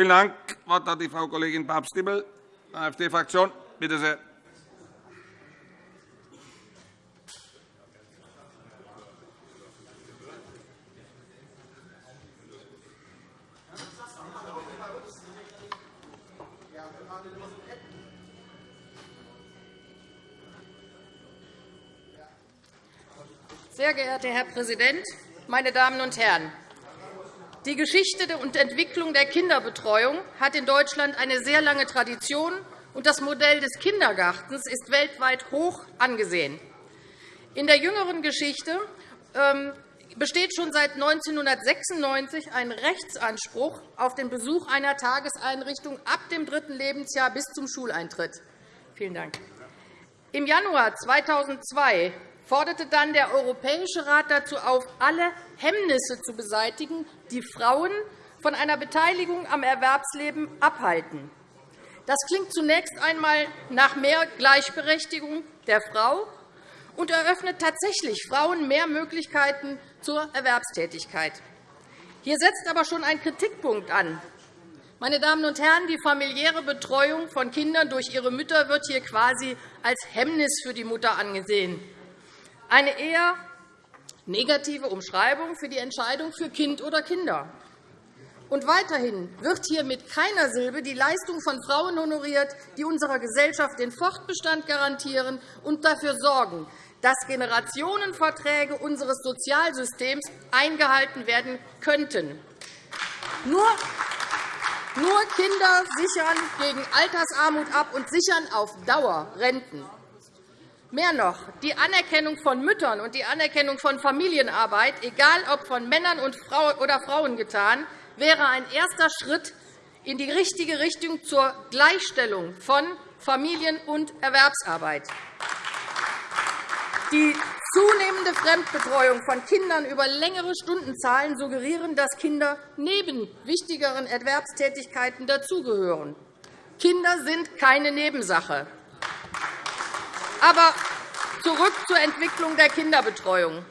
Vielen Dank. Das Wort hat die Frau Kollegin Papst-Dippel, AfD-Fraktion. Bitte sehr. Sehr geehrter Herr Präsident, meine Damen und Herren! Die Geschichte und Entwicklung der Kinderbetreuung hat in Deutschland eine sehr lange Tradition, und das Modell des Kindergartens ist weltweit hoch angesehen. In der jüngeren Geschichte ähm, besteht schon seit 1996 ein Rechtsanspruch auf den Besuch einer Tageseinrichtung ab dem dritten Lebensjahr bis zum Schuleintritt. Vielen Dank. Im Januar 2002 forderte dann der Europäische Rat dazu auf, alle Hemmnisse zu beseitigen, die Frauen von einer Beteiligung am Erwerbsleben abhalten. Das klingt zunächst einmal nach mehr Gleichberechtigung der Frau und eröffnet tatsächlich Frauen mehr Möglichkeiten zur Erwerbstätigkeit. Hier setzt aber schon ein Kritikpunkt an. Meine Damen und Herren, die familiäre Betreuung von Kindern durch ihre Mütter wird hier quasi als Hemmnis für die Mutter angesehen eine eher negative Umschreibung für die Entscheidung für Kind oder Kinder. Und weiterhin wird hier mit keiner Silbe die Leistung von Frauen honoriert, die unserer Gesellschaft den Fortbestand garantieren und dafür sorgen, dass Generationenverträge unseres Sozialsystems eingehalten werden könnten. Nur nur Kinder sichern gegen Altersarmut ab und sichern auf Dauer Renten. Mehr noch, die Anerkennung von Müttern und die Anerkennung von Familienarbeit, egal ob von Männern oder Frauen getan, wäre ein erster Schritt in die richtige Richtung zur Gleichstellung von Familien- und Erwerbsarbeit. Die zunehmende Fremdbetreuung von Kindern über längere Stundenzahlen suggerieren, dass Kinder neben wichtigeren Erwerbstätigkeiten dazugehören. Kinder sind keine Nebensache. Aber zurück zur Entwicklung der Kinderbetreuung.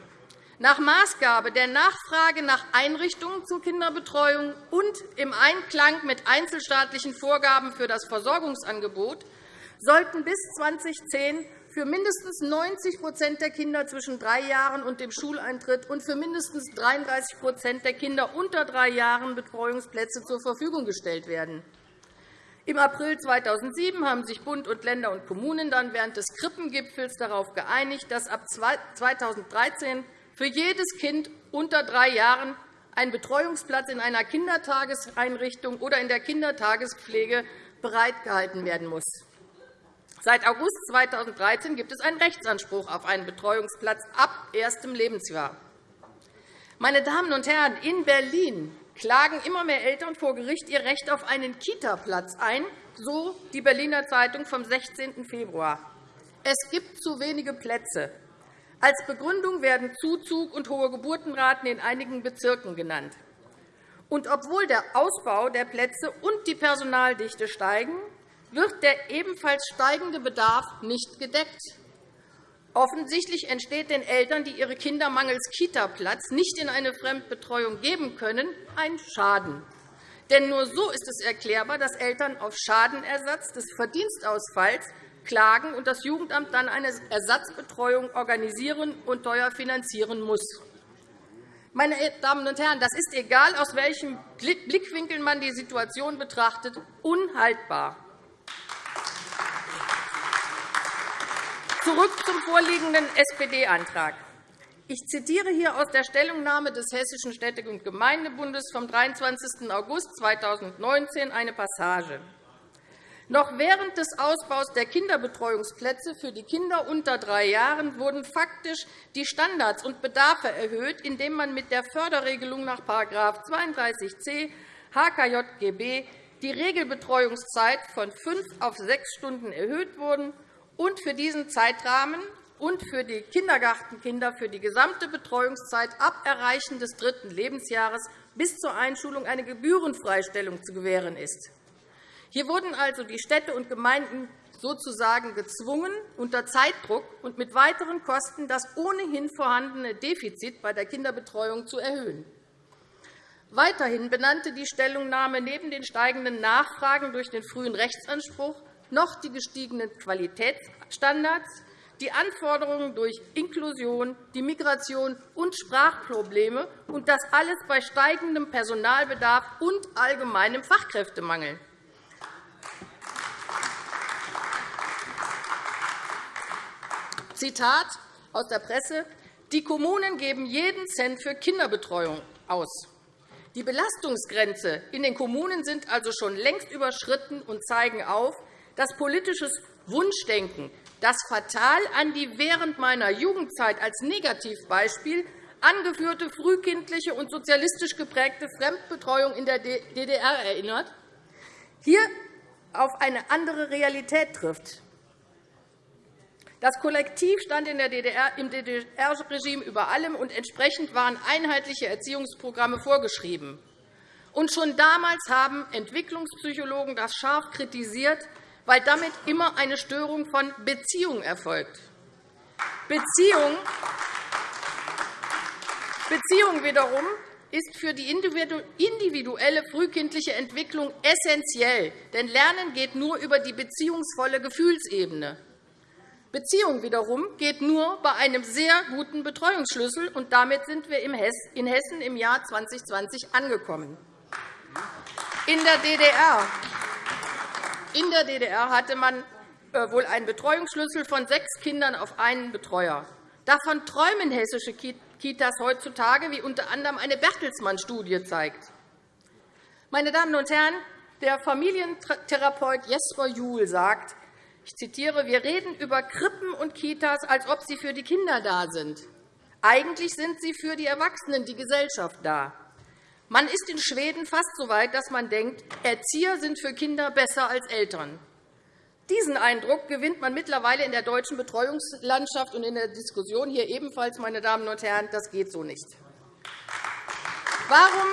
Nach Maßgabe der Nachfrage nach Einrichtungen zur Kinderbetreuung und im Einklang mit einzelstaatlichen Vorgaben für das Versorgungsangebot sollten bis 2010 für mindestens 90% der Kinder zwischen drei Jahren und dem Schuleintritt und für mindestens 33% der Kinder unter drei Jahren Betreuungsplätze zur Verfügung gestellt werden. Im April 2007 haben sich Bund und Länder und Kommunen dann während des Krippengipfels darauf geeinigt, dass ab 2013 für jedes Kind unter drei Jahren ein Betreuungsplatz in einer Kindertageseinrichtung oder in der Kindertagespflege bereitgehalten werden muss. Seit August 2013 gibt es einen Rechtsanspruch auf einen Betreuungsplatz ab erstem Lebensjahr. Meine Damen und Herren, in Berlin klagen immer mehr Eltern vor Gericht ihr Recht auf einen Kita-Platz ein, so die Berliner Zeitung vom 16. Februar. Es gibt zu wenige Plätze. Als Begründung werden Zuzug und hohe Geburtenraten in einigen Bezirken genannt. Und obwohl der Ausbau der Plätze und die Personaldichte steigen, wird der ebenfalls steigende Bedarf nicht gedeckt. Offensichtlich entsteht den Eltern, die ihre Kinder mangels Kitaplatz nicht in eine Fremdbetreuung geben können, ein Schaden. Denn nur so ist es erklärbar, dass Eltern auf Schadenersatz des Verdienstausfalls klagen und das Jugendamt dann eine Ersatzbetreuung organisieren und teuer finanzieren muss. Meine Damen und Herren, das ist, egal aus welchem Blickwinkel man die Situation betrachtet, unhaltbar. Zurück zum vorliegenden SPD-Antrag. Ich zitiere hier aus der Stellungnahme des Hessischen Städte- und Gemeindebundes vom 23. August 2019 eine Passage. Noch während des Ausbaus der Kinderbetreuungsplätze für die Kinder unter drei Jahren wurden faktisch die Standards und Bedarfe erhöht, indem man mit der Förderregelung nach § 32c HKJGB die Regelbetreuungszeit von fünf auf sechs Stunden erhöht wurde und für diesen Zeitrahmen und für die Kindergartenkinder für die gesamte Betreuungszeit ab Erreichen des dritten Lebensjahres bis zur Einschulung eine Gebührenfreistellung zu gewähren ist. Hier wurden also die Städte und Gemeinden sozusagen gezwungen, unter Zeitdruck und mit weiteren Kosten das ohnehin vorhandene Defizit bei der Kinderbetreuung zu erhöhen. Weiterhin benannte die Stellungnahme neben den steigenden Nachfragen durch den frühen Rechtsanspruch noch die gestiegenen Qualitätsstandards, die Anforderungen durch Inklusion, die Migration und Sprachprobleme, und das alles bei steigendem Personalbedarf und allgemeinem Fachkräftemangel. Zitat aus der Presse. Die Kommunen geben jeden Cent für Kinderbetreuung aus. Die Belastungsgrenze in den Kommunen sind also schon längst überschritten und zeigen auf, dass politisches Wunschdenken, das fatal an die während meiner Jugendzeit als Negativbeispiel angeführte frühkindliche und sozialistisch geprägte Fremdbetreuung in der DDR erinnert, hier auf eine andere Realität trifft. Das Kollektiv stand in der DDR, im DDR-Regime über allem, und entsprechend waren einheitliche Erziehungsprogramme vorgeschrieben. Und schon damals haben Entwicklungspsychologen das scharf kritisiert, weil damit immer eine Störung von Beziehungen erfolgt. Beziehung, Beziehung wiederum ist für die individuelle frühkindliche Entwicklung essentiell, denn Lernen geht nur über die beziehungsvolle Gefühlsebene. Beziehung wiederum geht nur bei einem sehr guten Betreuungsschlüssel, und damit sind wir in Hessen im Jahr 2020 angekommen. In der DDR in der DDR hatte man äh, wohl einen Betreuungsschlüssel von sechs Kindern auf einen Betreuer. Davon träumen hessische Kitas heutzutage, wie unter anderem eine Bertelsmann-Studie zeigt. Meine Damen und Herren, der Familientherapeut Jesper Juhl sagt, ich zitiere, wir reden über Krippen und Kitas, als ob sie für die Kinder da sind. Eigentlich sind sie für die Erwachsenen, die Gesellschaft da. Man ist in Schweden fast so weit, dass man denkt, Erzieher sind für Kinder besser als Eltern. Diesen Eindruck gewinnt man mittlerweile in der deutschen Betreuungslandschaft und in der Diskussion hier ebenfalls, meine Damen und Herren. Das geht so nicht. Warum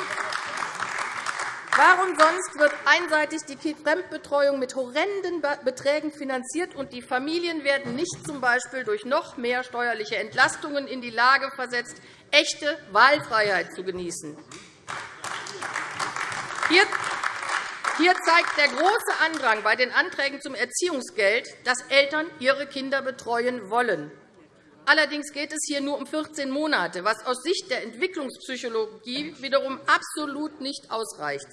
Warum sonst wird einseitig die Fremdbetreuung mit horrenden Beträgen finanziert, und die Familien werden nicht z. B. durch noch mehr steuerliche Entlastungen in die Lage versetzt, echte Wahlfreiheit zu genießen? Hier zeigt der große Andrang bei den Anträgen zum Erziehungsgeld, dass Eltern ihre Kinder betreuen wollen. Allerdings geht es hier nur um 14 Monate, was aus Sicht der Entwicklungspsychologie wiederum absolut nicht ausreicht.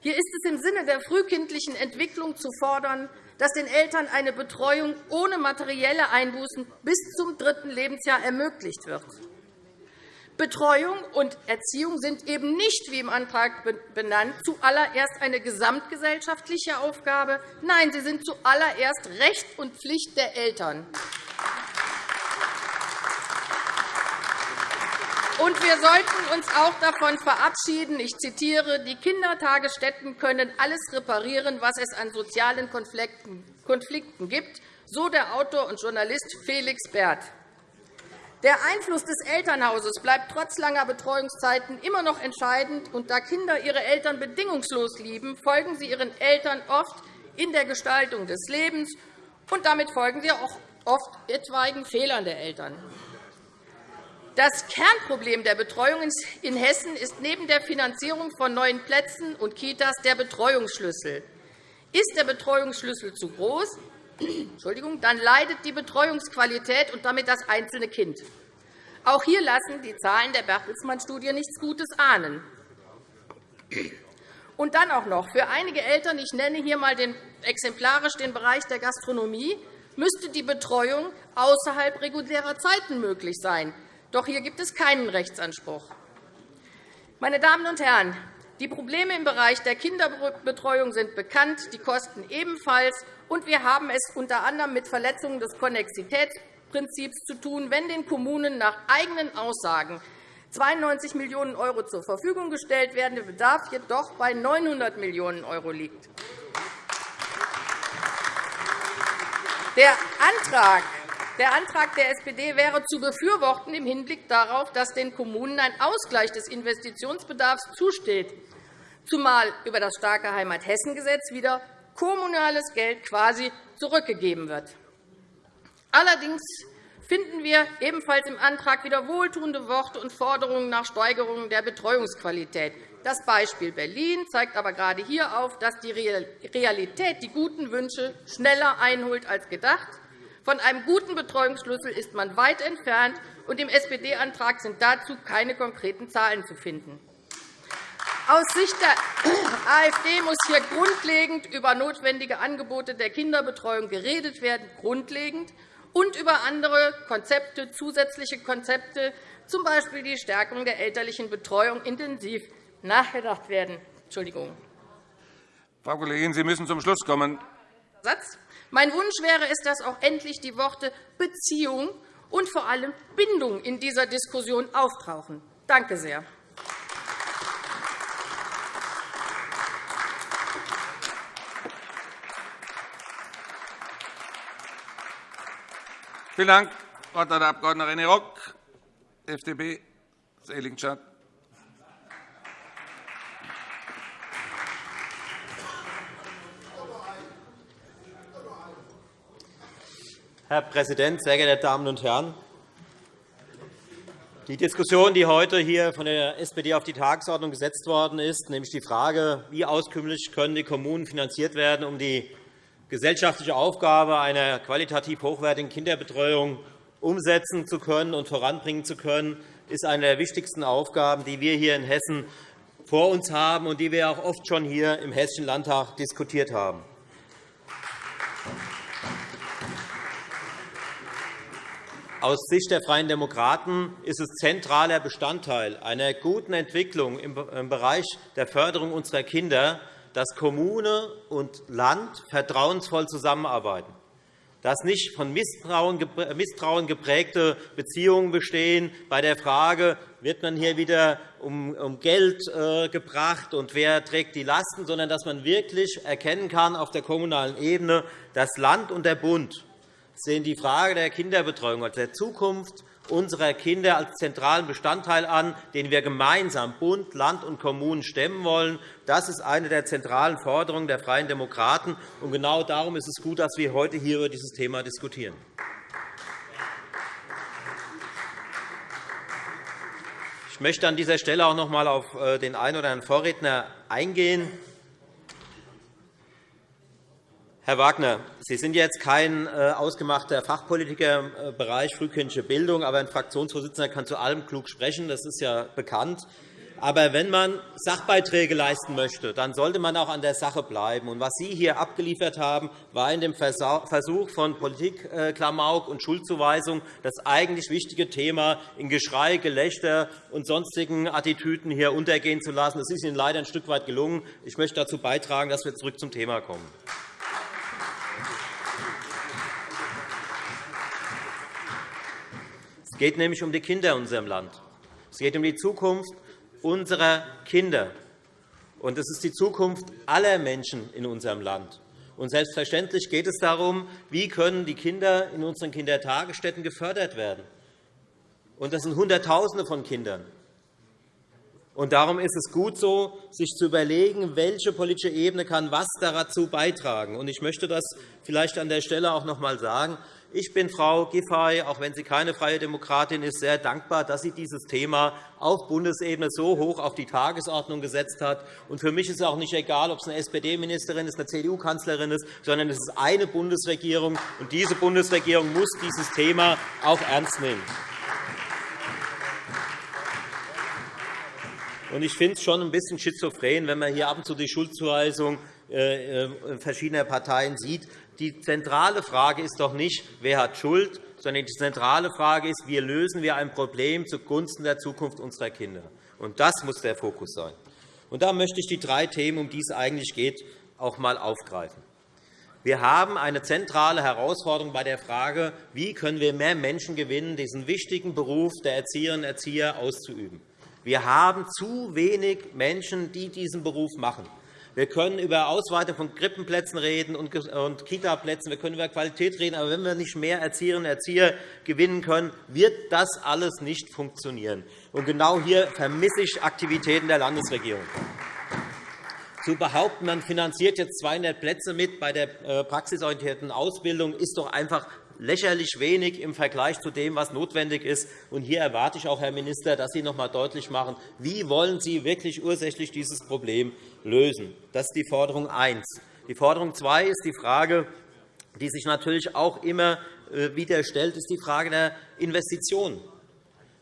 Hier ist es im Sinne der frühkindlichen Entwicklung zu fordern, dass den Eltern eine Betreuung ohne materielle Einbußen bis zum dritten Lebensjahr ermöglicht wird. Betreuung und Erziehung sind eben nicht, wie im Antrag benannt, zuallererst eine gesamtgesellschaftliche Aufgabe. Nein, sie sind zuallererst Recht und Pflicht der Eltern. Und wir sollten uns auch davon verabschieden, ich zitiere, die Kindertagesstätten können alles reparieren, was es an sozialen Konflikten gibt, so der Autor und Journalist Felix Bert. Der Einfluss des Elternhauses bleibt trotz langer Betreuungszeiten immer noch entscheidend. Und da Kinder ihre Eltern bedingungslos lieben, folgen sie ihren Eltern oft in der Gestaltung des Lebens, und damit folgen sie auch oft etwaigen Fehlern der Eltern. Das Kernproblem der Betreuung in Hessen ist neben der Finanzierung von neuen Plätzen und Kitas der Betreuungsschlüssel. Ist der Betreuungsschlüssel zu groß, dann leidet die Betreuungsqualität und damit das einzelne Kind. Auch hier lassen die Zahlen der Bertelsmann-Studie nichts Gutes ahnen. Und dann auch noch für einige Eltern, ich nenne hier einmal exemplarisch den Bereich der Gastronomie, müsste die Betreuung außerhalb regulärer Zeiten möglich sein. Doch hier gibt es keinen Rechtsanspruch. Meine Damen und Herren, die Probleme im Bereich der Kinderbetreuung sind bekannt, die Kosten ebenfalls und wir haben es unter anderem mit Verletzungen des Konnexitätsprinzips zu tun, wenn den Kommunen nach eigenen Aussagen 92 Millionen € zur Verfügung gestellt werden, der Bedarf jedoch bei 900 Millionen € liegt. Der Antrag der Antrag der SPD wäre zu befürworten im Hinblick darauf, dass den Kommunen ein Ausgleich des Investitionsbedarfs zusteht, zumal über das starke Heimat-Hessen-Gesetz wieder kommunales Geld quasi zurückgegeben wird. Allerdings finden wir ebenfalls im Antrag wieder wohltuende Worte und Forderungen nach Steigerung der Betreuungsqualität. Das Beispiel Berlin zeigt aber gerade hier auf, dass die Realität die guten Wünsche schneller einholt als gedacht. Von einem guten Betreuungsschlüssel ist man weit entfernt, und im SPD-Antrag sind dazu keine konkreten Zahlen zu finden. Aus Sicht der AfD muss hier grundlegend über notwendige Angebote der Kinderbetreuung geredet werden, grundlegend, und über andere Konzepte, zusätzliche Konzepte, z. B. die Stärkung der elterlichen Betreuung, intensiv nachgedacht werden. Entschuldigung. Frau Kollegin, Sie müssen zum Schluss kommen. Satz. Mein Wunsch wäre es, dass auch endlich die Worte Beziehung und vor allem Bindung in dieser Diskussion auftauchen. Danke sehr. Vielen Dank, Frau Abg. René Rock, FDP, Seligenstadt. Herr Präsident, sehr geehrte Damen und Herren! Die Diskussion, die heute hier von der SPD auf die Tagesordnung gesetzt worden ist, nämlich die Frage, wie auskömmlich können die Kommunen finanziert werden, um die gesellschaftliche Aufgabe einer qualitativ hochwertigen Kinderbetreuung umsetzen zu können und voranbringen zu können, ist eine der wichtigsten Aufgaben, die wir hier in Hessen vor uns haben und die wir auch oft schon hier im Hessischen Landtag diskutiert haben. Aus Sicht der Freien Demokraten ist es zentraler Bestandteil einer guten Entwicklung im Bereich der Förderung unserer Kinder, dass Kommune und Land vertrauensvoll zusammenarbeiten, dass nicht von Misstrauen geprägte Beziehungen bestehen bei der Frage, wird man hier wieder um Geld äh, gebracht und wer trägt die Lasten, sondern dass man wirklich erkennen kann auf der kommunalen Ebene, dass Land und der Bund sehen die Frage der Kinderbetreuung als der Zukunft unserer Kinder als zentralen Bestandteil an, den wir gemeinsam Bund, Land und Kommunen stemmen wollen. Das ist eine der zentralen Forderungen der Freien Demokraten. Und genau darum ist es gut, dass wir heute hier über dieses Thema diskutieren. Ich möchte an dieser Stelle auch noch einmal auf äh, den einen oder anderen Vorredner eingehen. Herr Wagner, Sie sind jetzt kein äh, ausgemachter Fachpolitiker im äh, Bereich frühkindliche Bildung, aber ein Fraktionsvorsitzender kann zu allem klug sprechen. Das ist ja bekannt. Aber wenn man Sachbeiträge leisten möchte, dann sollte man auch an der Sache bleiben. Und was Sie hier abgeliefert haben, war in dem Versuch von Politikklamauk und Schuldzuweisung das eigentlich wichtige Thema in Geschrei, Gelächter und sonstigen Attitüden hier untergehen zu lassen. Das ist Ihnen leider ein Stück weit gelungen. Ich möchte dazu beitragen, dass wir zurück zum Thema kommen. Es geht nämlich um die Kinder in unserem Land. Es geht um die Zukunft unserer Kinder. Und es ist die Zukunft aller Menschen in unserem Land. Und selbstverständlich geht es darum, wie können die Kinder in unseren Kindertagesstätten gefördert werden. Und das sind Hunderttausende von Kindern. Und darum ist es gut so, sich zu überlegen, welche politische Ebene kann was dazu beitragen. Und ich möchte das vielleicht an der Stelle auch noch einmal sagen. Ich bin Frau Giffey, auch wenn sie keine Freie Demokratin ist, sehr dankbar, dass sie dieses Thema auf Bundesebene so hoch auf die Tagesordnung gesetzt hat. für mich ist es auch nicht egal, ob es eine SPD-Ministerin ist, eine CDU-Kanzlerin ist, sondern es ist eine Bundesregierung. Und diese Bundesregierung muss dieses Thema auch ernst nehmen. Ich finde es schon ein bisschen schizophren, wenn man hier ab und zu die Schuldzuweisung verschiedener Parteien sieht. Die zentrale Frage ist doch nicht, wer hat Schuld, sondern die zentrale Frage ist, wie lösen wir ein Problem zugunsten der Zukunft unserer Kinder. Und das muss der Fokus sein. Und da möchte ich die drei Themen, um die es eigentlich geht, auch einmal aufgreifen. Wir haben eine zentrale Herausforderung bei der Frage, wie können wir mehr Menschen gewinnen, diesen wichtigen Beruf der Erzieherinnen und Erzieher auszuüben. Wir haben zu wenig Menschen, die diesen Beruf machen. Wir können über Ausweitung von Krippenplätzen reden und Kitaplätzen, wir können über Qualität reden, aber wenn wir nicht mehr Erzieherinnen und Erzieher gewinnen können, wird das alles nicht funktionieren. Und genau hier vermisse ich Aktivitäten der Landesregierung. Zu behaupten, man finanziert jetzt 200 Plätze mit bei der äh, praxisorientierten Ausbildung, ist doch einfach lächerlich wenig im Vergleich zu dem, was notwendig ist. Und hier erwarte ich auch, Herr Minister, dass Sie noch einmal deutlich machen, wie wollen Sie wirklich ursächlich dieses Problem lösen. Das ist die Forderung 1. Die Forderung 2 ist die Frage, die sich natürlich auch immer äh, wieder stellt, ist die Frage der Investitionen.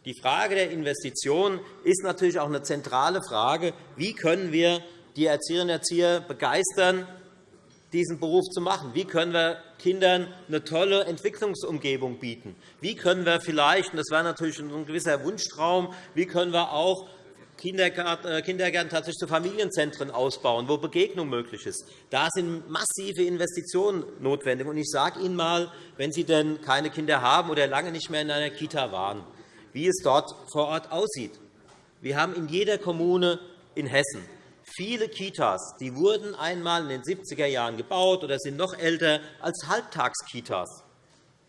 Die Frage der Investitionen ist natürlich auch eine zentrale Frage. Wie können wir die Erzieherinnen und Erzieher begeistern, diesen Beruf zu machen? Wie können wir Kindern eine tolle Entwicklungsumgebung bieten? Wie können wir vielleicht, und das wäre natürlich ein gewisser Wunschtraum, wie können wir auch Kindergärten tatsächlich zu Familienzentren ausbauen, wo Begegnung möglich ist. Da sind massive Investitionen notwendig. Ich sage Ihnen einmal, wenn Sie denn keine Kinder haben oder lange nicht mehr in einer Kita waren, wie es dort vor Ort aussieht. Wir haben in jeder Kommune in Hessen viele Kitas, die wurden einmal in den 70er Jahren gebaut oder sind noch älter als Halbtagskitas.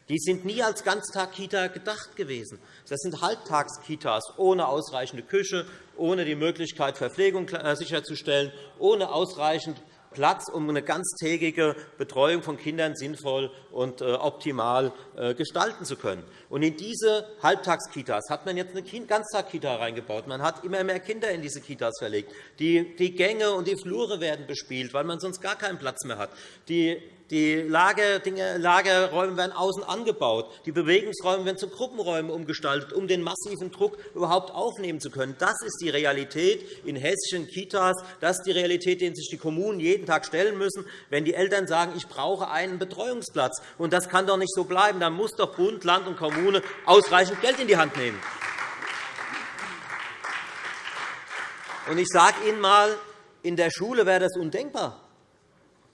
Die sind nie als Ganztagkita gedacht gewesen. Das sind Halbtagskitas ohne ausreichende Küche, ohne die Möglichkeit, Verpflegung äh, sicherzustellen, ohne ausreichend Platz, um eine ganztägige Betreuung von Kindern sinnvoll und äh, optimal äh, gestalten zu können. Und in diese Halbtagskitas hat man jetzt eine Ganztagkita reingebaut. Man hat immer mehr Kinder in diese Kitas verlegt. Die Gänge und die Flure werden bespielt, weil man sonst gar keinen Platz mehr hat. Die die Lagerräume werden außen angebaut. Die Bewegungsräume werden zu Gruppenräumen umgestaltet, um den massiven Druck überhaupt aufnehmen zu können. Das ist die Realität in hessischen Kitas. Das ist die Realität, denen sich die Kommunen jeden Tag stellen müssen, wenn die Eltern sagen, ich brauche einen Betreuungsplatz. Und das kann doch nicht so bleiben. Dann muss doch Bund, Land und Kommune ausreichend Geld in die Hand nehmen. Und ich sage Ihnen einmal, in der Schule wäre das undenkbar.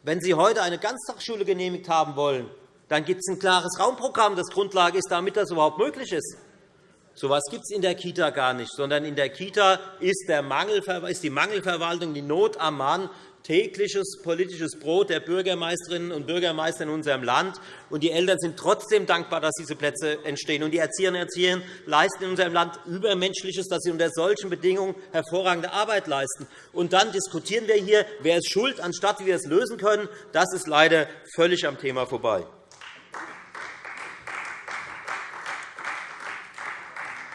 Wenn Sie heute eine Ganztagsschule genehmigt haben wollen, dann gibt es ein klares Raumprogramm, das Grundlage ist, damit das überhaupt möglich ist. So etwas gibt es in der Kita gar nicht, sondern in der Kita ist, die Mangelverwaltung, die Not am Mann, tägliches politisches Brot der Bürgermeisterinnen und Bürgermeister in unserem Land. Und die Eltern sind trotzdem dankbar, dass diese Plätze entstehen. Und die Erzieherinnen und Erzieher leisten in unserem Land Übermenschliches, dass sie unter solchen Bedingungen hervorragende Arbeit leisten. Und dann diskutieren wir hier, wer ist schuld, anstatt wie wir es lösen können. Das ist leider völlig am Thema vorbei.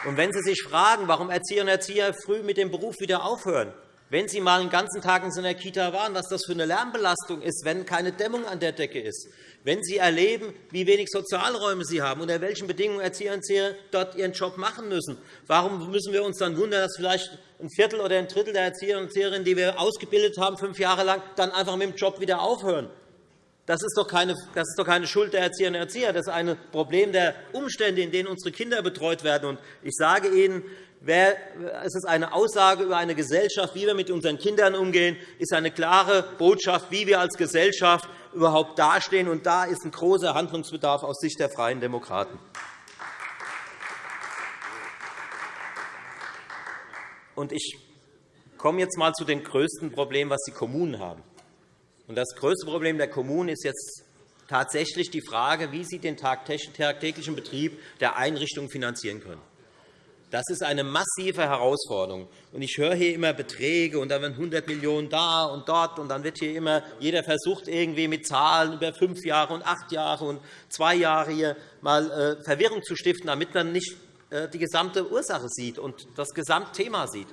Und wenn Sie sich fragen, warum Erzieherinnen und Erzieher früh mit dem Beruf wieder aufhören, wenn Sie einmal einen ganzen Tag in so einer Kita waren, was das für eine Lärmbelastung ist, wenn keine Dämmung an der Decke ist, wenn Sie erleben, wie wenig Sozialräume Sie haben, unter welchen Bedingungen Erzieher und Erzieher dort ihren Job machen müssen, warum müssen wir uns dann wundern, dass vielleicht ein Viertel oder ein Drittel der Erzieher und Erzieherinnen, die wir ausgebildet haben, fünf Jahre lang, dann einfach mit dem Job wieder aufhören? Das ist, doch keine, das ist doch keine Schuld der Erzieherinnen und Erzieher. Das ist ein Problem der Umstände, in denen unsere Kinder betreut werden. Ich sage Ihnen, es ist eine Aussage über eine Gesellschaft, wie wir mit unseren Kindern umgehen, ist eine klare Botschaft, wie wir als Gesellschaft überhaupt dastehen. Und da ist ein großer Handlungsbedarf aus Sicht der Freien Demokraten. Und ich komme jetzt einmal zu dem größten Problem, das die Kommunen haben. Und das größte Problem der Kommunen ist jetzt tatsächlich die Frage, wie sie den tagtäglichen Betrieb der Einrichtungen finanzieren können. Das ist eine massive Herausforderung. Ich höre hier immer Beträge, und dann werden 100 Millionen € da und dort, und dann wird hier immer jeder versucht, irgendwie mit Zahlen über fünf Jahre und acht Jahre und zwei Jahre hier mal äh, Verwirrung zu stiften, damit man nicht äh, die gesamte Ursache sieht und das Gesamtthema sieht.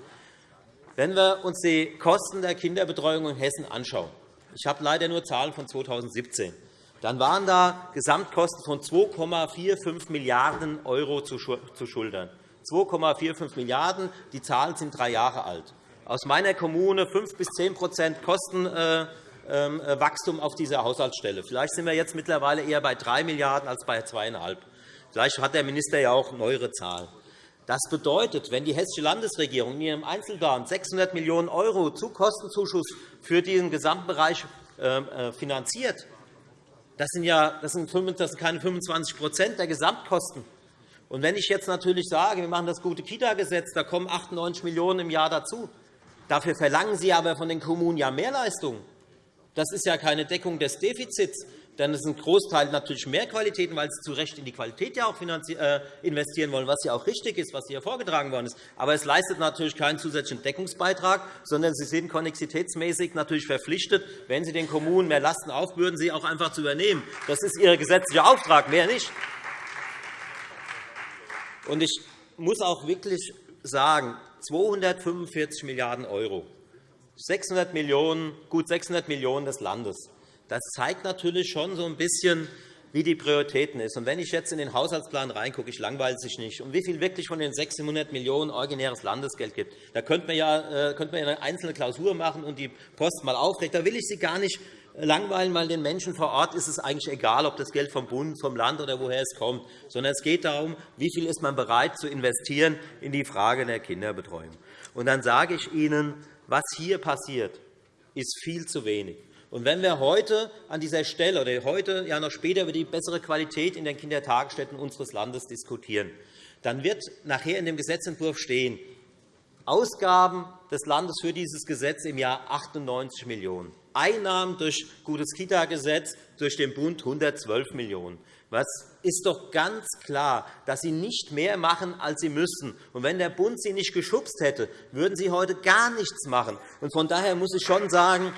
Wenn wir uns die Kosten der Kinderbetreuung in Hessen anschauen, ich habe leider nur Zahlen von 2017, dann waren da Gesamtkosten von 2,45 Milliarden € zu schultern. 2,45 Milliarden €. Die Zahlen sind drei Jahre alt. Aus meiner Kommune 5 bis 10% Kostenwachstum auf dieser Haushaltsstelle. Vielleicht sind wir jetzt mittlerweile eher bei 3 Milliarden € als bei 2,5 Vielleicht hat der Minister ja auch neuere Zahlen. Das bedeutet, wenn die Hessische Landesregierung in ihrem Einzelplan 600 Millionen € zu Kostenzuschuss für diesen Gesamtbereich äh, finanziert, das sind, ja, das sind keine 25% der Gesamtkosten. Und wenn ich jetzt natürlich sage, wir machen das gute Kita-Gesetz, da kommen 98 Millionen € im Jahr dazu, dafür verlangen Sie aber von den Kommunen ja Mehrleistungen. Das ist ja keine Deckung des Defizits. Denn es ein Großteil natürlich mehr Qualitäten, weil Sie zu Recht in die Qualität ja auch äh, investieren wollen, was ja auch richtig ist, was hier vorgetragen worden ist. Aber es leistet natürlich keinen zusätzlichen Deckungsbeitrag, sondern Sie sind konnexitätsmäßig natürlich verpflichtet, wenn Sie den Kommunen mehr Lasten aufbürden, sie auch einfach zu übernehmen. Das ist Ihr gesetzlicher Auftrag, mehr nicht. Und ich muss auch wirklich sagen, 245 Milliarden €, 600 Millionen, gut 600 Millionen € des Landes. Das zeigt natürlich schon so ein bisschen, wie die Prioritäten ist. Und wenn ich jetzt in den Haushaltsplan reingucke, ich langweile sich nicht, und wie viel wirklich von den 600 Millionen € originäres Landesgeld gibt, da könnte man, ja, äh, könnte man eine einzelne Klausur machen und die Post mal aufrechnen. Da will ich Sie gar nicht langweilen, weil den Menschen vor Ort ist es eigentlich egal, ob das Geld vom Bund, vom Land oder woher es kommt, sondern es geht darum, wie viel ist man bereit zu investieren in die Frage der Kinderbetreuung. Und dann sage ich Ihnen, was hier passiert, ist viel zu wenig. Und wenn wir heute an dieser Stelle oder heute ja noch später über die bessere Qualität in den Kindertagesstätten unseres Landes diskutieren, dann wird nachher in dem Gesetzentwurf stehen, Ausgaben des Landes für dieses Gesetz im Jahr 98 Millionen €. Einnahmen durch gutes Kita-Gesetz durch den Bund 112 Millionen €. Was ist doch ganz klar, dass Sie nicht mehr machen, als Sie müssen. Und wenn der Bund Sie nicht geschubst hätte, würden Sie heute gar nichts machen. Und von daher muss ich schon sagen,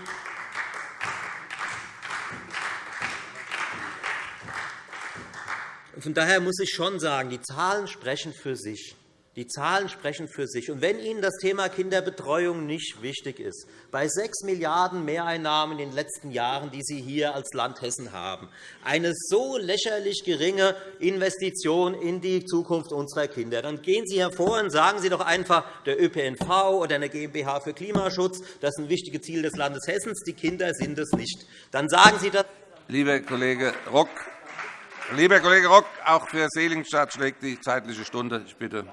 von daher muss ich schon sagen, die Zahlen sprechen für sich. Die Zahlen sprechen für sich. Und wenn Ihnen das Thema Kinderbetreuung nicht wichtig ist, bei 6 Milliarden € Mehreinnahmen in den letzten Jahren, die Sie hier als Land Hessen haben, eine so lächerlich geringe Investition in die Zukunft unserer Kinder, dann gehen Sie hervor und sagen Sie doch einfach, der ÖPNV oder eine GmbH für Klimaschutz, das sind wichtige Ziele des Landes Hessens, die Kinder sind es nicht. Dann sagen Sie das. Lieber Kollege Rock, Lieber Kollege Rock, auch für Seligenstadt schlägt die zeitliche Stunde. Ich bitte.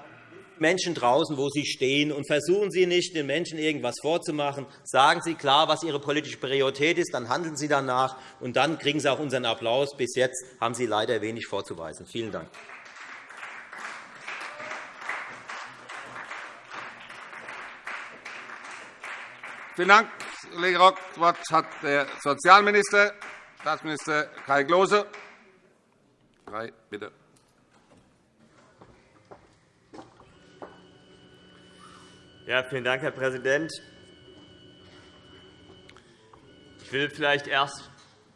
Menschen draußen, wo Sie stehen, und versuchen Sie nicht, den Menschen irgendwas vorzumachen. Sagen Sie klar, was Ihre politische Priorität ist, dann handeln Sie danach, und dann kriegen Sie auch unseren Applaus. Bis jetzt haben Sie leider wenig vorzuweisen. Vielen Dank. Vielen Dank, Kollege Rock. Das Wort hat der Sozialminister, Staatsminister Kai Klose. Drei, bitte. Ja, vielen Dank, Herr Präsident. Ich will vielleicht erst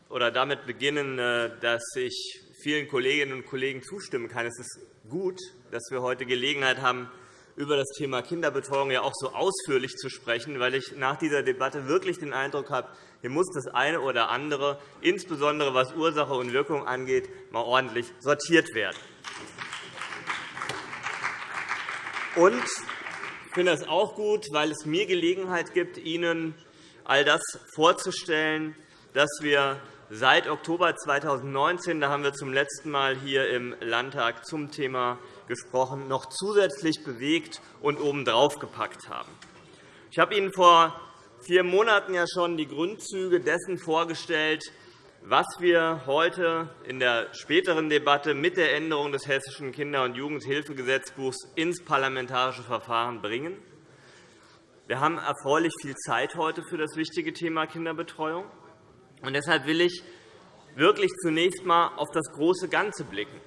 oder damit beginnen, äh, dass ich vielen Kolleginnen und Kollegen zustimmen kann. Es ist gut, dass wir heute Gelegenheit haben, über das Thema Kinderbetreuung ja auch so ausführlich zu sprechen, weil ich nach dieser Debatte wirklich den Eindruck habe, hier muss das eine oder andere, insbesondere was Ursache und Wirkung angeht, mal ordentlich sortiert werden. Und finde das auch gut, weil es mir Gelegenheit gibt, Ihnen all das vorzustellen, dass wir seit Oktober 2019, da haben wir zum letzten Mal hier im Landtag zum Thema gesprochen, noch zusätzlich bewegt und obendrauf gepackt haben. Ich habe Ihnen vor vier Monaten ja schon die Grundzüge dessen vorgestellt, was wir heute in der späteren Debatte mit der Änderung des Hessischen Kinder- und Jugendhilfegesetzbuchs ins parlamentarische Verfahren bringen. Wir haben erfreulich viel Zeit heute für das wichtige Thema Kinderbetreuung. Und deshalb will ich wirklich zunächst einmal auf das große Ganze blicken.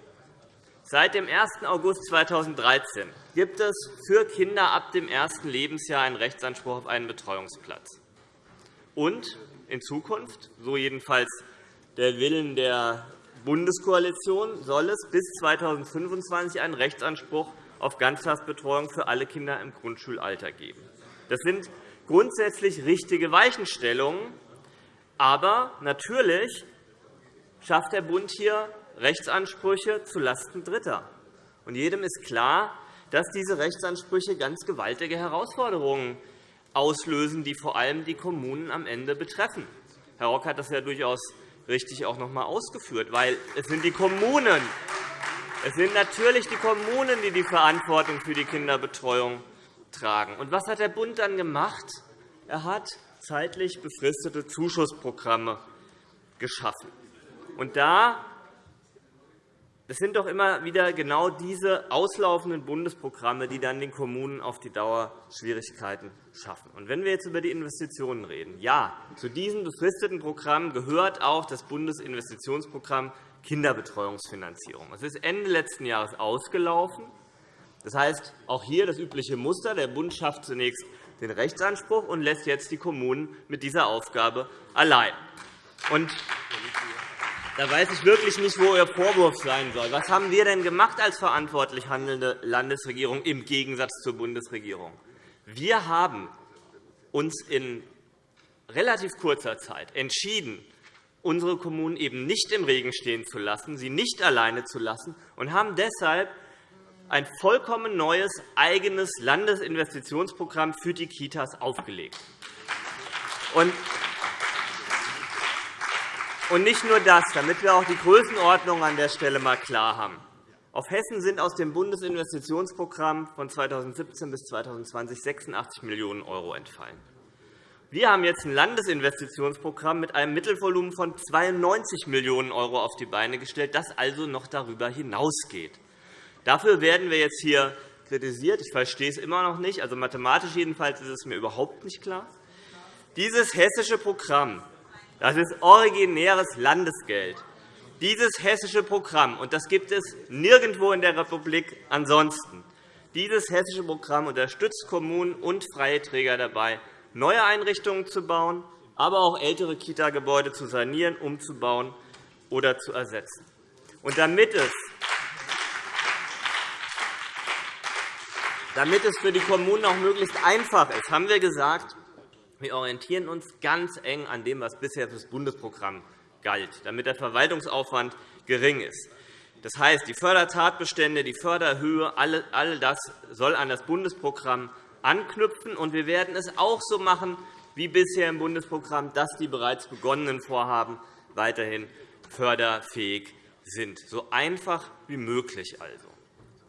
Seit dem 1. August 2013 gibt es für Kinder ab dem ersten Lebensjahr einen Rechtsanspruch auf einen Betreuungsplatz. Und in Zukunft, so jedenfalls der Willen der Bundeskoalition, soll es bis 2025 einen Rechtsanspruch auf Ganztagsbetreuung für alle Kinder im Grundschulalter geben. Das sind grundsätzlich richtige Weichenstellungen. Aber natürlich schafft der Bund hier Rechtsansprüche zulasten Dritter. Und jedem ist klar, dass diese Rechtsansprüche ganz gewaltige Herausforderungen auslösen, die vor allem die Kommunen am Ende betreffen. Herr Rock hat das ja durchaus richtig auch noch einmal ausgeführt, weil es sind die Kommunen, es sind natürlich die Kommunen, die die Verantwortung für die Kinderbetreuung tragen. Und was hat der Bund dann gemacht? Er hat zeitlich befristete Zuschussprogramme geschaffen. Und da das sind doch immer wieder genau diese auslaufenden Bundesprogramme, die dann den Kommunen auf die Dauer Schwierigkeiten schaffen. Und wenn wir jetzt über die Investitionen reden, ja, zu diesen befristeten Programmen gehört auch das Bundesinvestitionsprogramm Kinderbetreuungsfinanzierung. Es ist Ende letzten Jahres ausgelaufen. Das heißt, auch hier das übliche Muster. Der Bund schafft zunächst den Rechtsanspruch und lässt jetzt die Kommunen mit dieser Aufgabe allein. Und da weiß ich wirklich nicht, wo Ihr Vorwurf sein soll. Was haben wir denn gemacht als verantwortlich handelnde Landesregierung im Gegensatz zur Bundesregierung? Wir haben uns in relativ kurzer Zeit entschieden, unsere Kommunen eben nicht im Regen stehen zu lassen, sie nicht alleine zu lassen, und haben deshalb ein vollkommen neues eigenes Landesinvestitionsprogramm für die Kitas aufgelegt. Und und nicht nur das, damit wir auch die Größenordnung an der Stelle einmal klar haben. Auf Hessen sind aus dem Bundesinvestitionsprogramm von 2017 bis 2020 86 Millionen € entfallen. Wir haben jetzt ein Landesinvestitionsprogramm mit einem Mittelvolumen von 92 Millionen € auf die Beine gestellt, das also noch darüber hinausgeht. Dafür werden wir jetzt hier kritisiert. Ich verstehe es immer noch nicht. Also mathematisch jedenfalls ist es mir überhaupt nicht klar. Dieses hessische Programm das ist originäres Landesgeld. Dieses hessische Programm, und das gibt es nirgendwo in der Republik ansonsten, dieses hessische Programm unterstützt Kommunen und freie Träger dabei, neue Einrichtungen zu bauen, aber auch ältere Kita-Gebäude zu sanieren, umzubauen oder zu ersetzen. Und damit es damit es für die Kommunen auch möglichst einfach ist, haben wir gesagt, wir orientieren uns ganz eng an dem, was bisher für das Bundesprogramm galt, damit der Verwaltungsaufwand gering ist. Das heißt, die Fördertatbestände, die Förderhöhe, all das soll an das Bundesprogramm anknüpfen. Und wir werden es auch so machen wie bisher im Bundesprogramm, dass die bereits begonnenen Vorhaben weiterhin förderfähig sind. So einfach wie möglich also.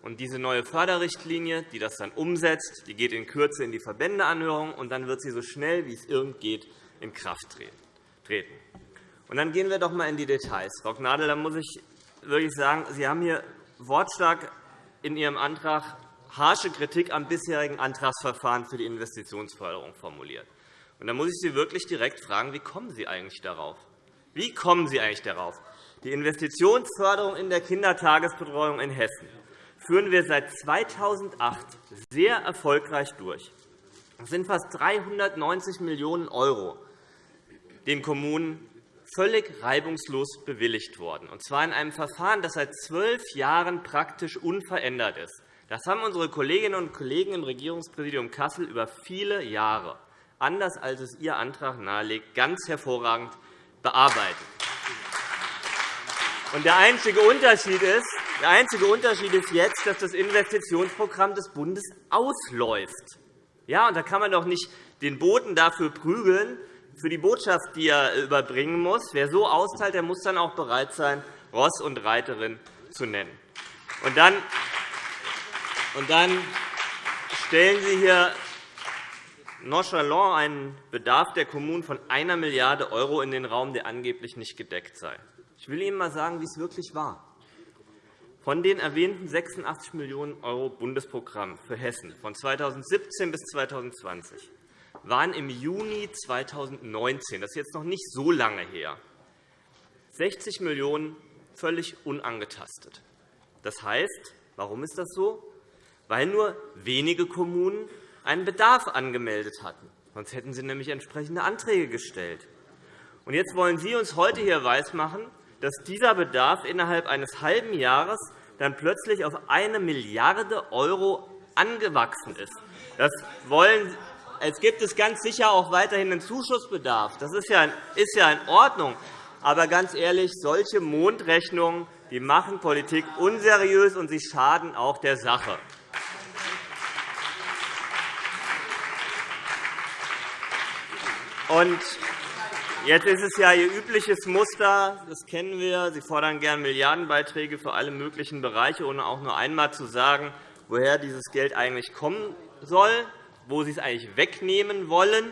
Und diese neue Förderrichtlinie, die das dann umsetzt, die geht in Kürze in die Verbändeanhörung, und dann wird sie so schnell wie es irgend geht in Kraft treten. Und dann gehen wir doch einmal in die Details. Frau Gnadl, da muss ich wirklich sagen, Sie haben hier wortstark in Ihrem Antrag harsche Kritik am bisherigen Antragsverfahren für die Investitionsförderung formuliert. Und da muss ich Sie wirklich direkt fragen, wie kommen Sie eigentlich darauf? Wie kommen Sie eigentlich darauf? Die Investitionsförderung in der Kindertagesbetreuung in Hessen führen wir seit 2008 sehr erfolgreich durch. Es sind fast 390 Millionen € den Kommunen völlig reibungslos bewilligt worden, und zwar in einem Verfahren, das seit zwölf Jahren praktisch unverändert ist. Das haben unsere Kolleginnen und Kollegen im Regierungspräsidium Kassel über viele Jahre, anders als es Ihr Antrag nahelegt, ganz hervorragend bearbeitet. Der einzige Unterschied ist, der einzige Unterschied ist jetzt, dass das Investitionsprogramm des Bundes ausläuft. Ja, und da kann man doch nicht den Boten dafür prügeln, für die Botschaft, die er überbringen muss. Wer so austeilt, der muss dann auch bereit sein, Ross und Reiterin zu nennen. Und dann, und dann stellen Sie hier nonchalant einen Bedarf der Kommunen von 1 Milliarde € in den Raum, der angeblich nicht gedeckt sei. Ich will Ihnen einmal sagen, wie es wirklich war. Von den erwähnten 86 Millionen € Bundesprogramm für Hessen von 2017 bis 2020 waren im Juni 2019, das ist jetzt noch nicht so lange her, 60 Millionen € völlig unangetastet. Das heißt, warum ist das so? Weil nur wenige Kommunen einen Bedarf angemeldet hatten. Sonst hätten sie nämlich entsprechende Anträge gestellt. Jetzt wollen Sie uns heute hier weismachen, dass dieser Bedarf innerhalb eines halben Jahres dann plötzlich auf 1 Milliarde € angewachsen ist. Das wollen es gibt es ganz sicher auch weiterhin einen Zuschussbedarf. Das ist ja in Ordnung. Aber ganz ehrlich, solche Mondrechnungen die machen Politik unseriös, und sie schaden auch der Sache. Und Jetzt ist es ja Ihr übliches Muster, das kennen wir. Sie fordern gern Milliardenbeiträge für alle möglichen Bereiche, ohne auch nur einmal zu sagen, woher dieses Geld eigentlich kommen soll, wo Sie es eigentlich wegnehmen wollen.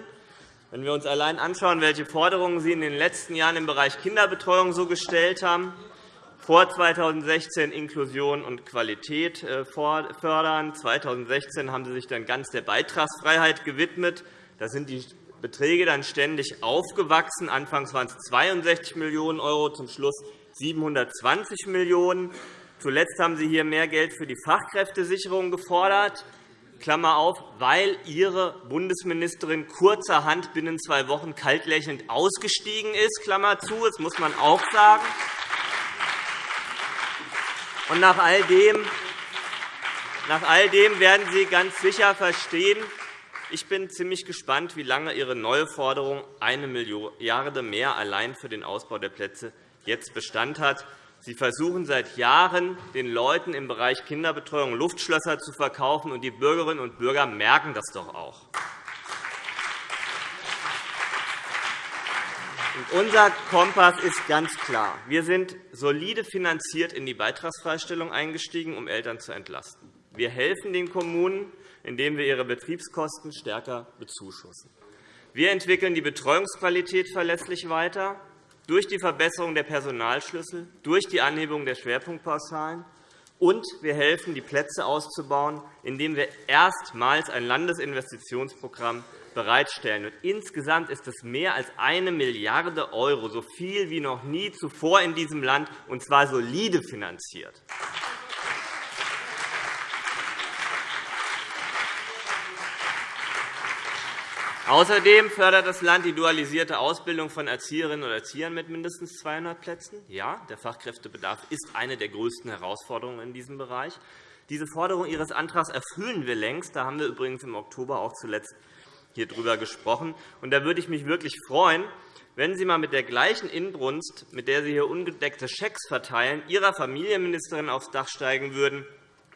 Wenn wir uns allein anschauen, welche Forderungen Sie in den letzten Jahren im Bereich Kinderbetreuung so gestellt haben, vor 2016 Inklusion und Qualität äh, fördern. 2016 haben Sie sich dann ganz der Beitragsfreiheit gewidmet. Da sind die Beträge dann ständig aufgewachsen. Anfangs waren es 62 Millionen €, zum Schluss 720 Millionen €. Zuletzt haben Sie hier mehr Geld für die Fachkräftesicherung gefordert. Klammer auf, weil Ihre Bundesministerin kurzerhand binnen zwei Wochen kaltlächelnd ausgestiegen ist. Klammer zu, das muss man auch sagen. Und nach all dem, nach all dem werden Sie ganz sicher verstehen, ich bin ziemlich gespannt, wie lange Ihre neue Forderung, eine Milliarde mehr allein für den Ausbau der Plätze, jetzt Bestand hat. Sie versuchen seit Jahren, den Leuten im Bereich Kinderbetreuung Luftschlösser zu verkaufen, und die Bürgerinnen und Bürger merken das doch auch. Unser Kompass ist ganz klar. Wir sind solide finanziert in die Beitragsfreistellung eingestiegen, um Eltern zu entlasten. Wir helfen den Kommunen, indem wir ihre Betriebskosten stärker bezuschussen. Wir entwickeln die Betreuungsqualität verlässlich weiter durch die Verbesserung der Personalschlüssel, durch die Anhebung der Schwerpunktpauschalen. Und wir helfen, die Plätze auszubauen, indem wir erstmals ein Landesinvestitionsprogramm bereitstellen. insgesamt ist es mehr als eine Milliarde €, so viel wie noch nie zuvor in diesem Land, und zwar solide finanziert. Außerdem fördert das Land die dualisierte Ausbildung von Erzieherinnen und Erziehern mit mindestens 200 Plätzen. Ja, der Fachkräftebedarf ist eine der größten Herausforderungen in diesem Bereich. Diese Forderung Ihres Antrags erfüllen wir längst. Da haben wir übrigens im Oktober auch zuletzt hier darüber gesprochen. Und da würde ich mich wirklich freuen, wenn Sie einmal mit der gleichen Inbrunst, mit der Sie hier ungedeckte Schecks verteilen, Ihrer Familienministerin aufs Dach steigen würden.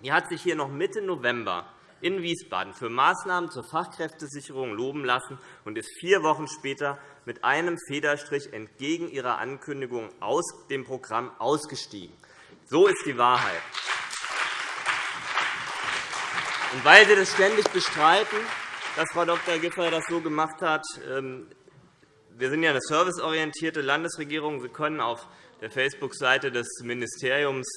Die hat sich hier noch Mitte November in Wiesbaden für Maßnahmen zur Fachkräftesicherung loben lassen und ist vier Wochen später mit einem Federstrich entgegen ihrer Ankündigung aus dem Programm ausgestiegen. So ist die Wahrheit. Und weil Sie das ständig bestreiten, dass Frau Dr. Giffey das so gemacht hat, ähm, wir sind ja eine serviceorientierte Landesregierung. Sie können auf der Facebook-Seite des Ministeriums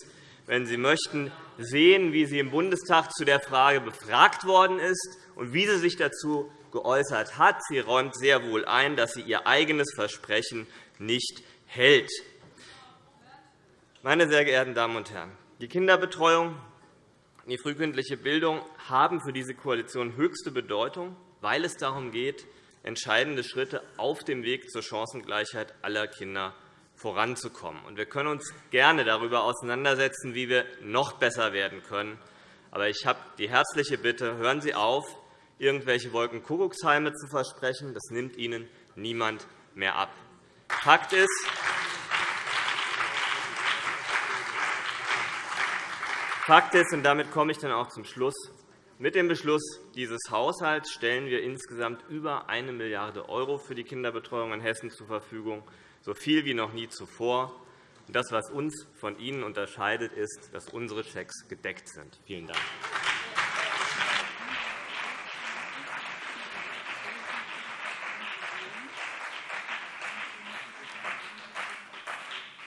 wenn Sie möchten, sehen, wie sie im Bundestag zu der Frage befragt worden ist und wie sie sich dazu geäußert hat. Sie räumt sehr wohl ein, dass sie ihr eigenes Versprechen nicht hält. Meine sehr geehrten Damen und Herren, die Kinderbetreuung und die frühkindliche Bildung haben für diese Koalition höchste Bedeutung, weil es darum geht, entscheidende Schritte auf dem Weg zur Chancengleichheit aller Kinder voranzukommen. Wir können uns gerne darüber auseinandersetzen, wie wir noch besser werden können. Aber ich habe die herzliche Bitte, hören Sie auf, irgendwelche Wolkenkuckucksheime zu versprechen. Das nimmt Ihnen niemand mehr ab. Fakt ist, Fakt ist, und damit komme ich dann auch zum Schluss, mit dem Beschluss dieses Haushalts stellen wir insgesamt über 1 Milliarde € für die Kinderbetreuung in Hessen zur Verfügung so viel wie noch nie zuvor. Das, was uns von Ihnen unterscheidet, ist, dass unsere Schecks gedeckt sind. Vielen Dank.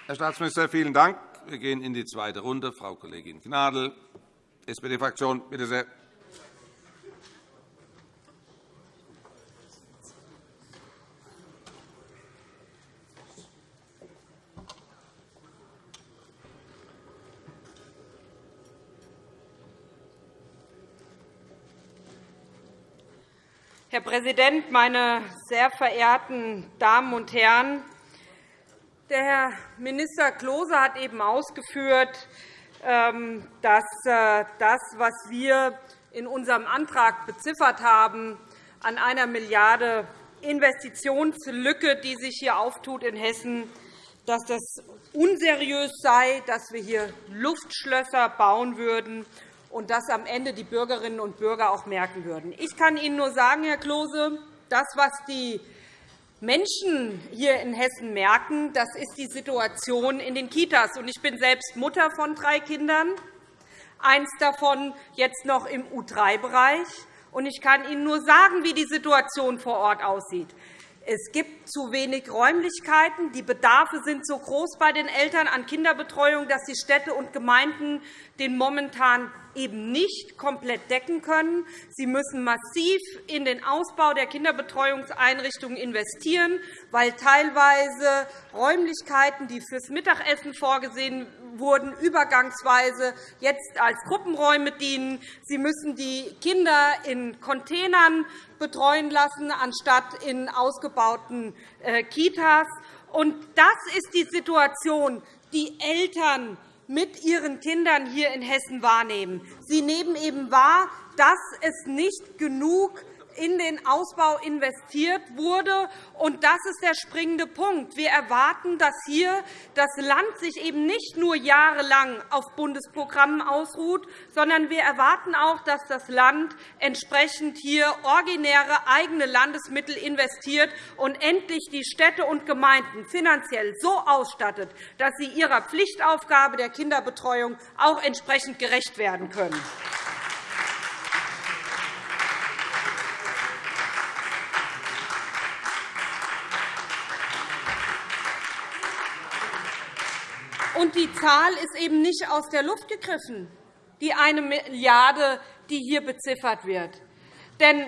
Herr Staatsminister, vielen Dank. Wir gehen in die zweite Runde. Frau Kollegin Gnadl, SPD-Fraktion, bitte sehr. Herr Präsident, meine sehr verehrten Damen und Herren! Der Herr Minister Klose hat eben ausgeführt, ähm, dass äh, das, was wir in unserem Antrag beziffert haben, an einer Milliarde Investitionslücke, die sich hier auftut in Hessen, dass das unseriös sei, dass wir hier Luftschlösser bauen würden und das am Ende die Bürgerinnen und Bürger auch merken würden. Ich kann Ihnen nur sagen, Herr Klose, das, was die Menschen hier in Hessen merken, das ist die Situation in den Kitas. Ich bin selbst Mutter von drei Kindern, eins davon jetzt noch im U3-Bereich. Ich kann Ihnen nur sagen, wie die Situation vor Ort aussieht. Es gibt zu wenig Räumlichkeiten. Die Bedarfe sind so groß bei den Eltern an Kinderbetreuung, dass die Städte und Gemeinden den momentan eben nicht komplett decken können. Sie müssen massiv in den Ausbau der Kinderbetreuungseinrichtungen investieren, weil teilweise Räumlichkeiten, die fürs Mittagessen vorgesehen wurden, übergangsweise jetzt als Gruppenräume dienen. Sie müssen die Kinder in Containern betreuen lassen, anstatt in ausgebauten äh, Kitas. das ist die Situation, die Eltern mit ihren Kindern hier in Hessen wahrnehmen. Sie nehmen eben wahr, dass es nicht genug in den Ausbau investiert wurde. Und das ist der springende Punkt. Wir erwarten, dass hier das Land sich eben nicht nur jahrelang auf Bundesprogrammen ausruht, sondern wir erwarten auch, dass das Land entsprechend hier originäre eigene Landesmittel investiert und endlich die Städte und Gemeinden finanziell so ausstattet, dass sie ihrer Pflichtaufgabe der Kinderbetreuung auch entsprechend gerecht werden können. Und die Zahl ist eben nicht aus der Luft gegriffen, die eine Milliarde, die hier beziffert wird. Denn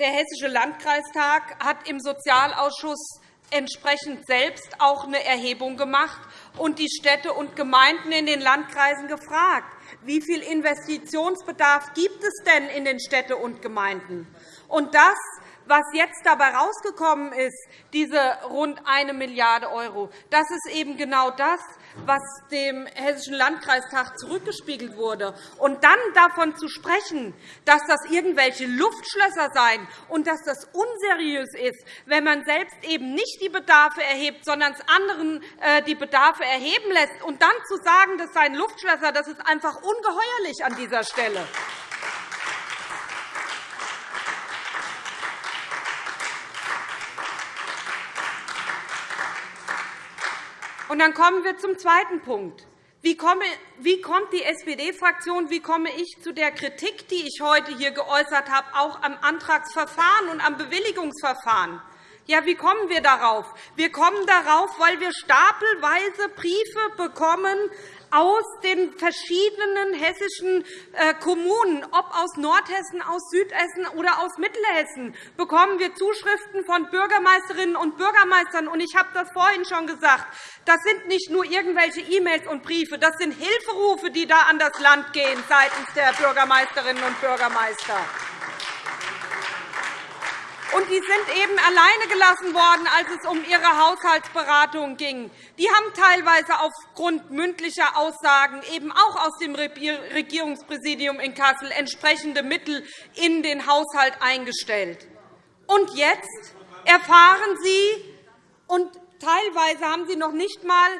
der Hessische Landkreistag hat im Sozialausschuss entsprechend selbst auch eine Erhebung gemacht und die Städte und Gemeinden in den Landkreisen gefragt, wie viel Investitionsbedarf gibt es denn in den Städten und Gemeinden. Und das was jetzt dabei herausgekommen ist, diese rund 1 Milliarde €, das ist eben genau das, was dem Hessischen Landkreistag zurückgespiegelt wurde. Und dann davon zu sprechen, dass das irgendwelche Luftschlösser seien und dass das unseriös ist, wenn man selbst eben nicht die Bedarfe erhebt, sondern es anderen äh, die Bedarfe erheben lässt, und dann zu sagen, das seien Luftschlösser, das ist einfach ungeheuerlich an dieser Stelle. Und dann kommen wir zum zweiten Punkt. Wie kommt die SPD-Fraktion, wie komme ich zu der Kritik, die ich heute hier geäußert habe, auch am Antragsverfahren und am Bewilligungsverfahren? Ja, wie kommen wir darauf? Wir kommen darauf, weil wir stapelweise Briefe bekommen aus den verschiedenen hessischen äh, Kommunen, ob aus Nordhessen, aus Südhessen oder aus Mittelhessen, bekommen wir Zuschriften von Bürgermeisterinnen und Bürgermeistern. Ich habe das vorhin schon gesagt. Das sind nicht nur irgendwelche E-Mails und Briefe, das sind Hilferufe, die da an das Land gehen seitens der Bürgermeisterinnen und Bürgermeister. Und die sind eben alleine gelassen worden, als es um ihre Haushaltsberatung ging. Die haben teilweise aufgrund mündlicher Aussagen eben auch aus dem Regierungspräsidium in Kassel entsprechende Mittel in den Haushalt eingestellt. Und jetzt erfahren Sie, und teilweise haben Sie noch nicht einmal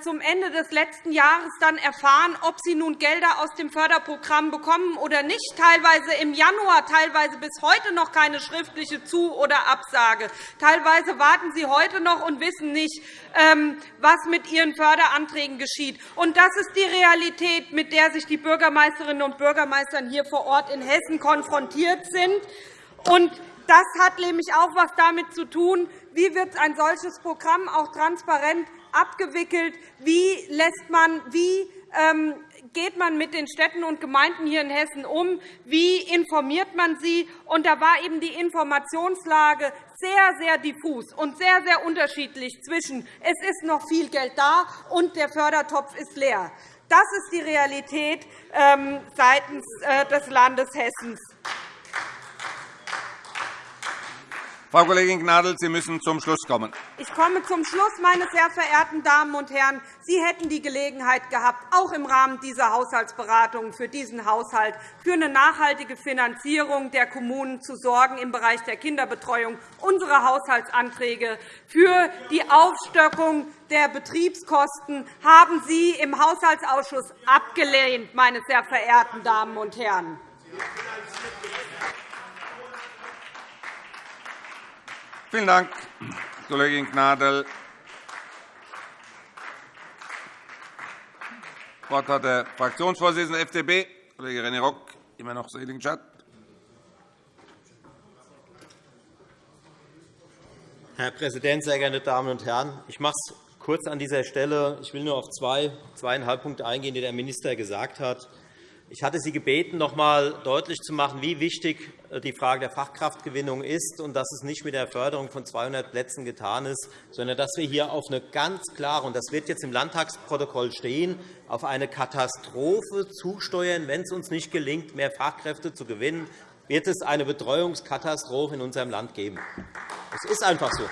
zum Ende des letzten Jahres dann erfahren, ob sie nun Gelder aus dem Förderprogramm bekommen oder nicht, teilweise im Januar, teilweise bis heute noch keine schriftliche Zu- oder Absage. Teilweise warten sie heute noch und wissen nicht, ähm, was mit ihren Förderanträgen geschieht. das ist die Realität, mit der sich die Bürgermeisterinnen und Bürgermeister hier vor Ort in Hessen konfrontiert sind. das hat nämlich auch etwas damit zu tun, wie wird ein solches Programm auch transparent abgewickelt? Wie, lässt man, wie ähm, geht man mit den Städten und Gemeinden hier in Hessen um? Wie informiert man sie? Und da war eben die Informationslage sehr, sehr diffus und sehr, sehr unterschiedlich zwischen es ist noch viel Geld da und der Fördertopf ist leer. Das ist die Realität ähm, seitens äh, des Landes Hessen. Frau Kollegin Gnadl, Sie müssen zum Schluss kommen. Ich komme zum Schluss, meine sehr verehrten Damen und Herren. Sie hätten die Gelegenheit gehabt, auch im Rahmen dieser Haushaltsberatungen für diesen Haushalt für eine nachhaltige Finanzierung der Kommunen zu sorgen im Bereich der Kinderbetreuung. Unsere Haushaltsanträge für die Aufstockung der Betriebskosten haben Sie im Haushaltsausschuss abgelehnt, meine sehr verehrten Damen und Herren. Vielen Dank, Kollegin Gnadl. Das Wort hat der Fraktionsvorsitzende der FDP, Kollege René Rock, immer noch Seligenstadt. Herr Präsident, sehr geehrte Damen und Herren! Ich mache es kurz an dieser Stelle. Ich will nur auf zwei, zweieinhalb Punkte eingehen, die der Minister gesagt hat. Ich hatte Sie gebeten, noch einmal deutlich zu machen, wie wichtig die Frage der Fachkraftgewinnung ist und dass es nicht mit der Förderung von 200 Plätzen getan ist, sondern dass wir hier auf eine ganz klare, und das wird jetzt im Landtagsprotokoll stehen, auf eine Katastrophe zusteuern, wenn es uns nicht gelingt, mehr Fachkräfte zu gewinnen, wird es eine Betreuungskatastrophe in unserem Land geben. Es ist einfach so.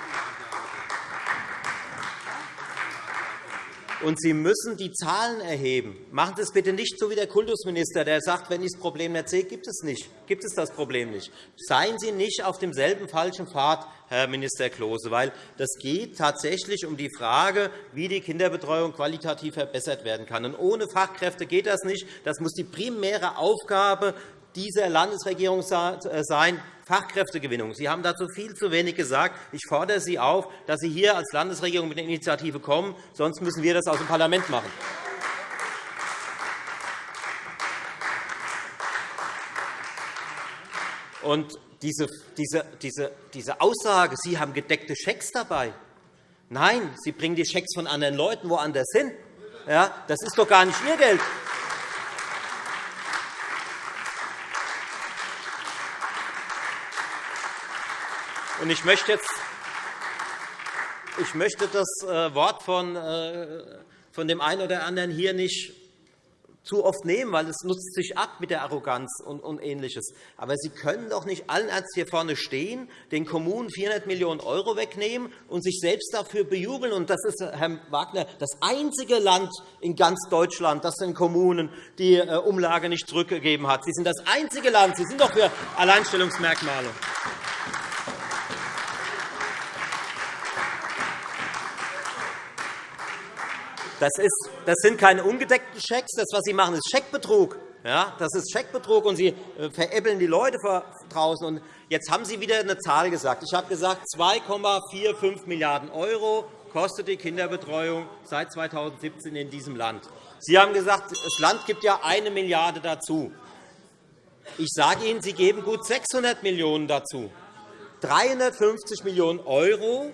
Und Sie müssen die Zahlen erheben. Machen Sie es bitte nicht so wie der Kultusminister, der sagt, wenn ich das Problem nicht sehe, gibt es nicht. Gibt es das Problem nicht. Seien Sie nicht auf demselben falschen Pfad, Herr Minister Klose, weil das geht tatsächlich um die Frage, wie die Kinderbetreuung qualitativ verbessert werden kann. Und ohne Fachkräfte geht das nicht. Das muss die primäre Aufgabe dieser Landesregierung äh, sein, Fachkräftegewinnung. Sie haben dazu viel zu wenig gesagt. Ich fordere Sie auf, dass Sie hier als Landesregierung mit der Initiative kommen. Sonst müssen wir das aus dem Parlament machen. Und diese, diese, diese, diese Aussage, Sie haben gedeckte Schecks dabei. Nein, Sie bringen die Schecks von anderen Leuten woanders hin. Ja, das ist doch gar nicht Ihr Geld. Ich möchte, jetzt, ich möchte das äh, Wort von, äh, von dem einen oder anderen hier nicht zu oft nehmen, weil es nutzt sich ab mit der Arroganz und Ähnliches. Aber Sie können doch nicht allen Ernstes hier vorne stehen, den Kommunen 400 Millionen € wegnehmen und sich selbst dafür bejubeln. Und das ist, Herr Wagner, das einzige Land in ganz Deutschland, das den Kommunen die äh, Umlage nicht zurückgegeben hat. Sie sind das einzige Land. Sie sind doch für Alleinstellungsmerkmale. Das, ist, das sind keine ungedeckten Schecks. Das, was Sie machen, ist Scheckbetrug. Ja, das ist Scheckbetrug, und Sie äh, veräppeln die Leute draußen. Und jetzt haben Sie wieder eine Zahl gesagt. Ich habe gesagt, 2,45 Milliarden € kostet die Kinderbetreuung seit 2017 in diesem Land. Sie haben gesagt, das Land gibt ja eine Milliarde dazu. Ich sage Ihnen, Sie geben gut 600 Millionen € dazu. 350 Millionen €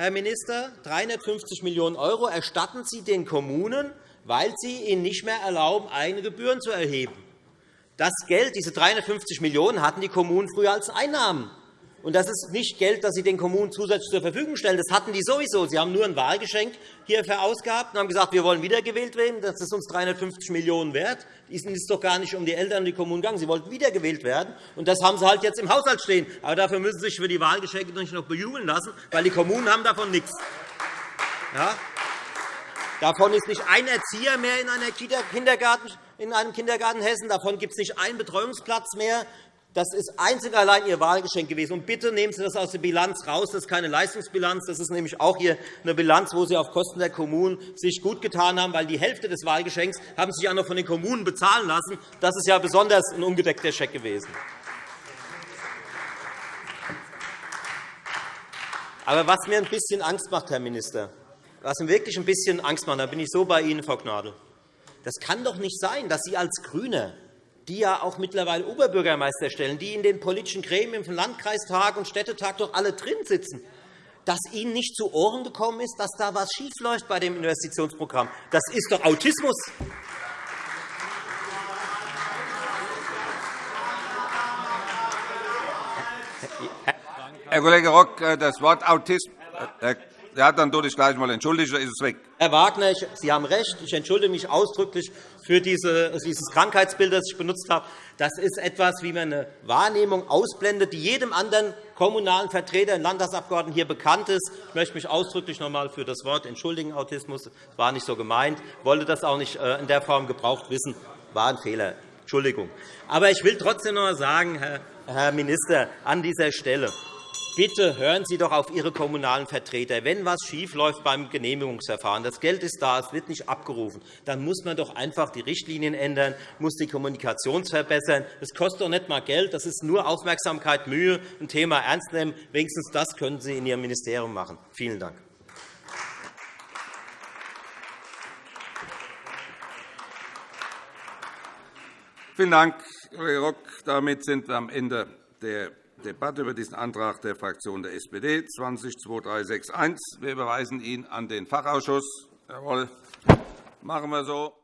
Herr Minister, 350 Millionen € erstatten Sie den Kommunen, weil Sie ihnen nicht mehr erlauben, eigene Gebühren zu erheben. Das Geld, diese 350 Millionen € hatten die Kommunen früher als Einnahmen. Und das ist nicht Geld, das Sie den Kommunen zusätzlich zur Verfügung stellen. Das hatten die sowieso. Sie haben nur ein Wahlgeschenk hier verausgabt und haben gesagt, wir wollen wiedergewählt werden. Das ist uns 350 Millionen € wert. Ihnen ist doch gar nicht um die Eltern und die Kommunen gegangen. Sie wollten wiedergewählt werden. Und das haben Sie halt jetzt im Haushalt stehen. Aber dafür müssen Sie sich für die Wahlgeschenke nicht noch bejubeln lassen, weil die Kommunen haben davon nichts. Ja? Davon ist nicht ein Erzieher mehr in, einer Kindergarten, in einem Kindergarten Hessen. Davon gibt es nicht einen Betreuungsplatz mehr. Das ist einzig allein Ihr Wahlgeschenk gewesen. Und bitte nehmen Sie das aus der Bilanz raus. Das ist keine Leistungsbilanz. Das ist nämlich auch hier eine Bilanz, wo Sie auf Kosten der Kommunen sich gut getan haben, weil die Hälfte des Wahlgeschenks haben Sie sich auch noch von den Kommunen bezahlen lassen. Das ist ja besonders ein ungedeckter Scheck gewesen. Aber was mir ein bisschen Angst macht, Herr Minister, was mir wirklich ein bisschen Angst macht, da bin ich so bei Ihnen, Frau Gnadl, das kann doch nicht sein, dass Sie als GRÜNE die ja auch mittlerweile Oberbürgermeister stellen, die in den politischen Gremien von Landkreistag und Städtetag doch alle drin sitzen, dass Ihnen nicht zu Ohren gekommen ist, dass da etwas schiefläuft bei dem Investitionsprogramm. Das ist doch Autismus. Herr Kollege Rock, äh, das Wort Autismus. Ja, dann tue ich gleich einmal entschuldigen, ist es weg. Herr Wagner, Sie haben recht. Ich entschuldige mich ausdrücklich für dieses Krankheitsbild, das ich benutzt habe. Das ist etwas, wie man eine Wahrnehmung ausblendet, die jedem anderen kommunalen Vertreter, Landtagsabgeordneten hier bekannt ist. Ich möchte mich ausdrücklich noch einmal für das Wort entschuldigen, Autismus. Das war nicht so gemeint. Ich wollte das auch nicht äh, in der Form gebraucht wissen. war ein Fehler. Entschuldigung. Aber ich will trotzdem noch einmal sagen, Herr Minister, an dieser Stelle, Bitte hören Sie doch auf Ihre kommunalen Vertreter. Wenn etwas schiefläuft beim Genehmigungsverfahren, das Geld ist da, es wird nicht abgerufen, dann muss man doch einfach die Richtlinien ändern, muss die Kommunikation verbessern. Das kostet doch nicht einmal Geld, das ist nur Aufmerksamkeit, Mühe, ein Thema ernst nehmen. Wenigstens das können Sie in Ihrem Ministerium machen. Vielen Dank. Vielen Dank, Kollege Rock. Damit sind wir am Ende der Debatte über diesen Antrag der Fraktion der SPD 20 Wir überweisen ihn an den Fachausschuss. Jawohl. Machen wir so.